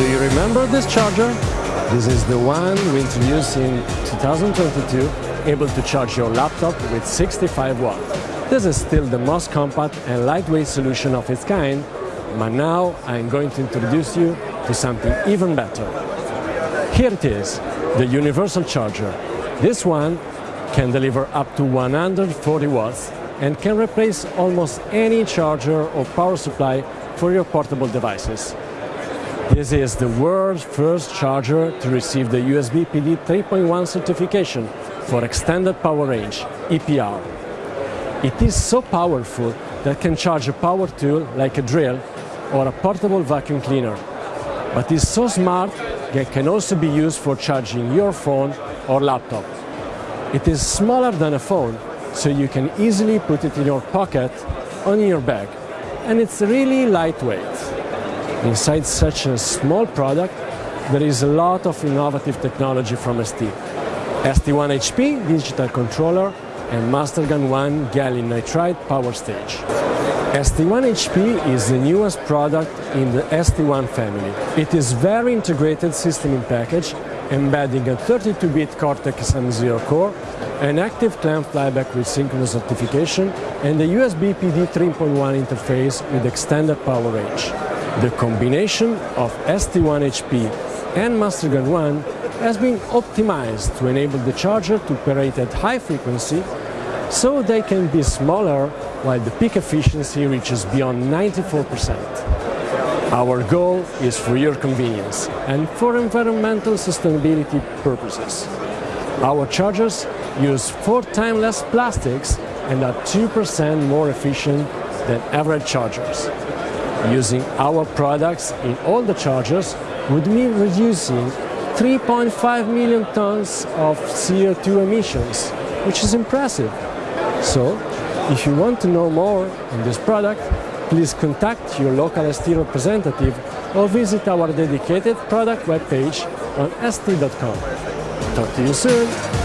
Do you remember this charger? This is the one we introduced in 2022, able to charge your laptop with 65 watts. This is still the most compact and lightweight solution of its kind, but now I'm going to introduce you to something even better. Here it is, the universal charger. This one can deliver up to 140 watts and can replace almost any charger or power supply for your portable devices. This is the world's first charger to receive the USB PD 3.1 certification for Extended Power Range, EPR. It is so powerful that can charge a power tool like a drill or a portable vacuum cleaner. But it's so smart that can also be used for charging your phone or laptop. It is smaller than a phone, so you can easily put it in your pocket on your bag. And it's really lightweight. Inside such a small product, there is a lot of innovative technology from ST. ST1HP digital controller and MasterGaN 1 gallium nitride power stage. ST1HP is the newest product in the ST1 family. It is very integrated system in package, embedding a 32-bit Cortex-M0 core, an active clamp flyback with synchronous rectification, and a USB PD 3.1 interface with extended power range. The combination of ST1HP and MasterGaN 1 has been optimized to enable the charger to operate at high frequency so they can be smaller while the peak efficiency reaches beyond 94%. Our goal is for your convenience and for environmental sustainability purposes. Our chargers use four times less plastics and are 2% more efficient than average chargers. Using our products in all the chargers would mean reducing 3.5 million tons of CO2 emissions, which is impressive. So, if you want to know more on this product, please contact your local ST representative or visit our dedicated product webpage on st.com. Talk to you soon!